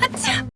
아차!